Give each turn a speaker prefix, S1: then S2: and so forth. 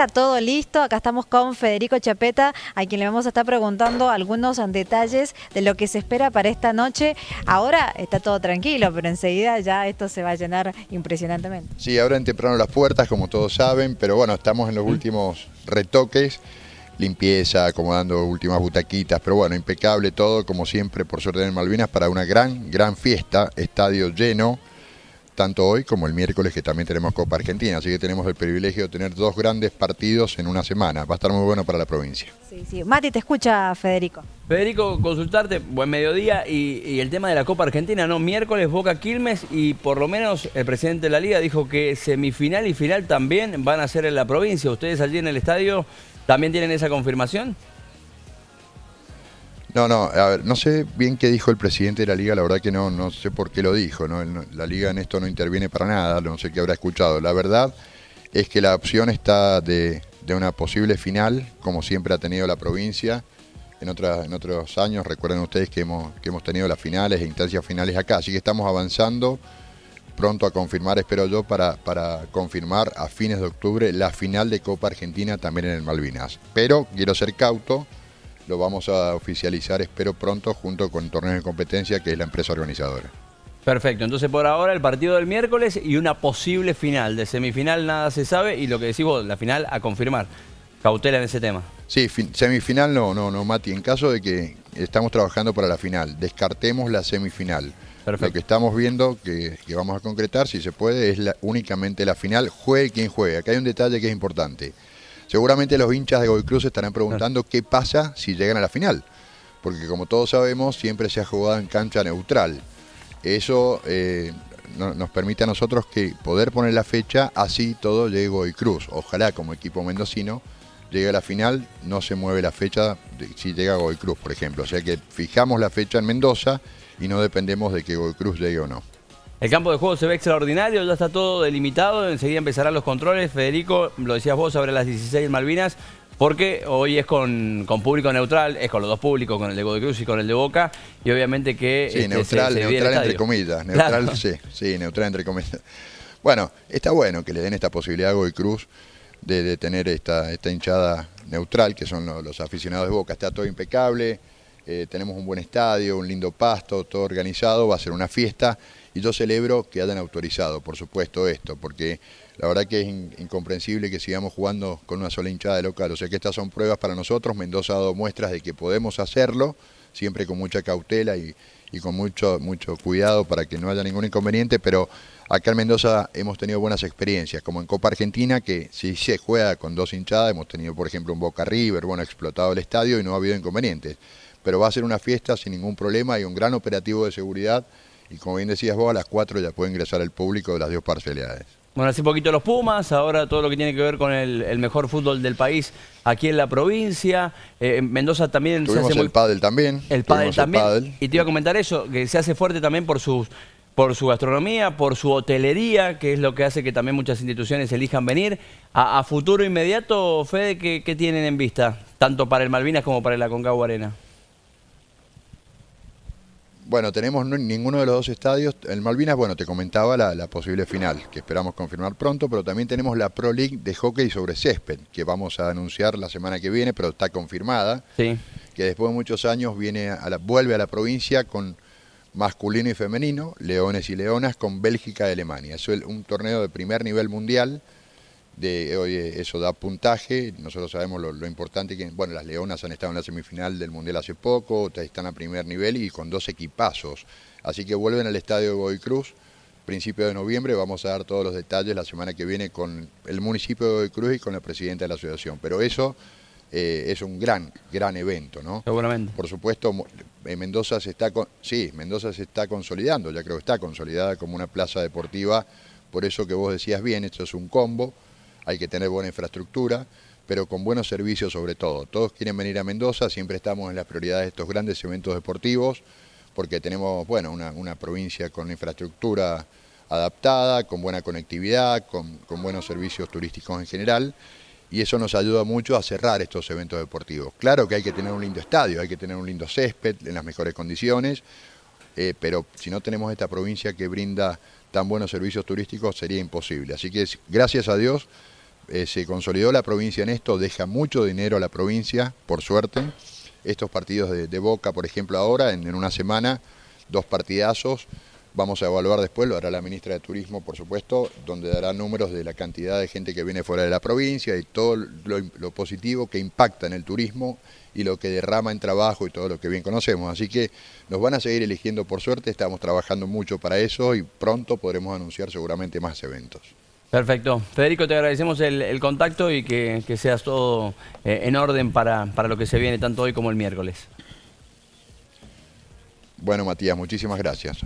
S1: está todo listo. Acá estamos con Federico Chapeta, a quien le vamos a estar preguntando algunos detalles de lo que se espera para esta noche. Ahora está todo tranquilo, pero enseguida ya esto se va a llenar impresionantemente.
S2: Sí, ahora en temprano las puertas, como todos saben, pero bueno, estamos en los últimos retoques limpieza, acomodando últimas butaquitas, pero bueno, impecable todo, como siempre, por suerte en Malvinas, para una gran, gran fiesta, estadio lleno, tanto hoy como el miércoles que también tenemos Copa Argentina, así que tenemos el privilegio de tener dos grandes partidos en una semana, va a estar muy bueno para la provincia.
S1: Sí, sí. Mati, te escucha Federico.
S3: Federico, consultarte, buen mediodía, y, el tema de la Copa Argentina, ¿no? Miércoles Boca Quilmes y por lo menos el presidente de la Liga dijo que semifinal y final también van a ser en la provincia. ¿Ustedes allí en el estadio también tienen esa confirmación?
S2: No, no, a ver, no sé bien qué dijo el presidente de la liga, la verdad que no, no sé por qué lo dijo, ¿no? la liga en esto no interviene para nada, no sé qué habrá escuchado. La verdad es que la opción está de, una posible final, como siempre ha tenido la provincia en, en otros años. Recuerden ustedes que hemos, que hemos tenido las finales e instancias finales acá, así que estamos avanzando pronto a confirmar, espero yo, para, para confirmar a fines de octubre la final de Copa Argentina también en el Malvinas. Pero quiero ser cauto lo vamos a oficializar, espero pronto, junto con Torneo de Competencia, que es la empresa organizadora.
S3: Perfecto, entonces por ahora el partido del miércoles y una posible final. De semifinal nada se sabe y lo que decís vos, la final a confirmar. Cautela en ese tema.
S2: Sí, semifinal no, no, no, Mati. En caso de que estamos trabajando para la final, descartemos la semifinal. Perfecto. Lo que estamos viendo que, vamos a concretar, si se puede, es únicamente la final, juegue quien juegue. Acá hay un detalle que es importante. Seguramente los hinchas de Goy Cruz estarán preguntando qué pasa si llegan a la final, porque como todos sabemos siempre se ha jugado en cancha neutral. Eso eh, nos permite a nosotros que poder poner la fecha, así todo llegue Goy Cruz. Ojalá como equipo mendocino llegue a la final, no se mueve la fecha si llega Goy Cruz, por ejemplo. O sea que fijamos la fecha en Mendoza y no dependemos de que Goy Cruz llegue o no.
S3: El campo de juego se ve extraordinario, ya está todo delimitado, enseguida empezarán los controles. Federico, lo decías vos, sobre las 16 Malvinas, porque hoy es con, público neutral, es con los dos públicos, con el de Godoy Cruz y con el de Boca, y obviamente que...
S2: Sí, este, neutral, neutral entre comillas, neutral, sí, sí, neutral entre comillas. Bueno, está bueno que le den esta posibilidad a Godoy Cruz de, tener esta, esta hinchada neutral, que son los, aficionados de Boca, está todo impecable, eh, tenemos un buen estadio, un lindo pasto, todo organizado, va a ser una fiesta y yo celebro que hayan autorizado, por supuesto, esto, porque la verdad que es incomprensible que sigamos jugando con una sola hinchada de local. O sea que estas son pruebas para nosotros. Mendoza ha dado muestras de que podemos hacerlo, siempre con mucha cautela y, con mucho, mucho cuidado para que no haya ningún inconveniente, pero acá en Mendoza hemos tenido buenas experiencias, como en Copa Argentina, que si se juega con dos hinchadas, hemos tenido por ejemplo un Boca River, bueno, explotado el estadio y no ha habido inconvenientes. Pero va a ser una fiesta sin ningún problema y un gran operativo de seguridad y como bien decías vos, a las 4 ya puede ingresar el público de las dos parcialidades.
S3: Bueno, hace poquito los Pumas, ahora todo lo que tiene que ver con el, mejor fútbol del país aquí en la provincia. Eh, Mendoza también
S2: se hace el pádel también.
S3: El pádel también. Y te iba a comentar eso, que se hace fuerte también por sus por su gastronomía, por su hotelería, que es lo que hace que también muchas instituciones elijan venir. A, futuro inmediato, Fede, ¿qué, ¿qué, tienen en vista? Tanto para el Malvinas como para el Aconcagua Arena.
S2: Bueno, tenemos ninguno de los dos estadios. El Malvinas, bueno, te comentaba la, posible final, que esperamos confirmar pronto, pero también tenemos la Pro League de hockey sobre césped, que vamos a anunciar la semana que viene, pero está confirmada. Sí. Que después de muchos años viene a la, vuelve a la provincia con masculino y femenino, leones y leonas, con Bélgica y Alemania. Es un torneo de primer nivel mundial de hoy eso da puntaje, nosotros sabemos lo, importante que, bueno, las Leonas han estado en la semifinal del Mundial hace poco, están a primer nivel y con dos equipazos, así que vuelven al estadio de Godoy Cruz, principio de noviembre, vamos a dar todos los detalles la semana que viene con el municipio de Godoy Cruz y con la presidenta de la asociación, pero eso eh, es un gran, gran evento, ¿no?
S3: Seguramente.
S2: Por supuesto, Mendoza se está, sí, Mendoza se está consolidando, ya creo que está consolidada como una plaza deportiva, por eso que vos decías bien, esto es un combo, hay que tener buena infraestructura, pero con buenos servicios sobre todo. Todos quieren venir a Mendoza, siempre estamos en las prioridades de estos grandes eventos deportivos, porque tenemos bueno, una, provincia con infraestructura adaptada, con buena conectividad, con, buenos servicios turísticos en general, y eso nos ayuda mucho a cerrar estos eventos deportivos. Claro que hay que tener un lindo estadio, hay que tener un lindo césped en las mejores condiciones, eh, pero si no tenemos esta provincia que brinda tan buenos servicios turísticos sería imposible. Así que gracias a Dios eh, se consolidó la provincia en esto, deja mucho dinero a la provincia, por suerte. Estos partidos de, Boca, por ejemplo, ahora, en, una semana, dos partidazos, Vamos a evaluar después, lo hará la ministra de Turismo, por supuesto, donde dará números de la cantidad de gente que viene fuera de la provincia y todo lo, positivo que impacta en el turismo y lo que derrama en trabajo y todo lo que bien conocemos. Así que nos van a seguir eligiendo por suerte, estamos trabajando mucho para eso y pronto podremos anunciar seguramente más eventos.
S3: Perfecto. Federico, te agradecemos el, contacto y que, seas todo eh, en orden para, para lo que se viene tanto hoy como el miércoles.
S2: Bueno, Matías, muchísimas gracias.